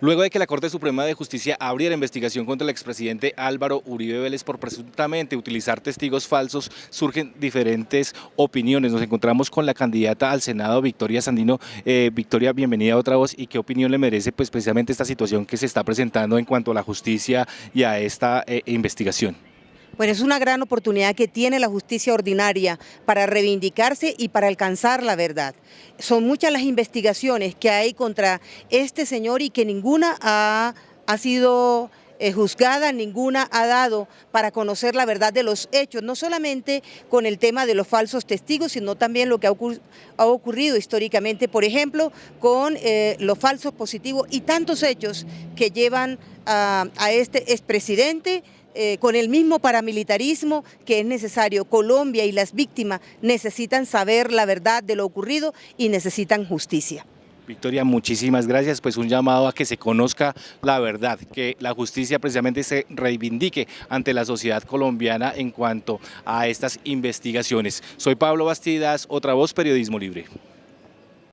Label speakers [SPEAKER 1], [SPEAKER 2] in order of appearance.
[SPEAKER 1] Luego de que la Corte Suprema de Justicia abriera investigación contra el expresidente Álvaro Uribe Vélez por presuntamente utilizar testigos falsos, surgen diferentes opiniones. Nos encontramos con la candidata al Senado, Victoria Sandino. Eh, Victoria, bienvenida a otra voz. ¿Y qué opinión le merece pues, precisamente esta situación que se está presentando en cuanto a la justicia y a esta eh, investigación?
[SPEAKER 2] Bueno, es una gran oportunidad que tiene la justicia ordinaria para reivindicarse y para alcanzar la verdad. Son muchas las investigaciones que hay contra este señor y que ninguna ha, sido eh, juzgada, ninguna ha dado para conocer la verdad de los hechos, no solamente con el tema de los falsos testigos, sino también lo que ha, ocurrido históricamente, por ejemplo, con eh, los falsos positivos y tantos hechos que llevan a este expresidente eh, con el mismo paramilitarismo que es necesario. Colombia y las víctimas necesitan saber la verdad de lo ocurrido y necesitan justicia.
[SPEAKER 1] Victoria, muchísimas gracias. Pues un llamado a que se conozca la verdad, que la justicia precisamente se reivindique ante la sociedad colombiana en cuanto a estas investigaciones. Soy Pablo Bastidas, otra voz Periodismo Libre.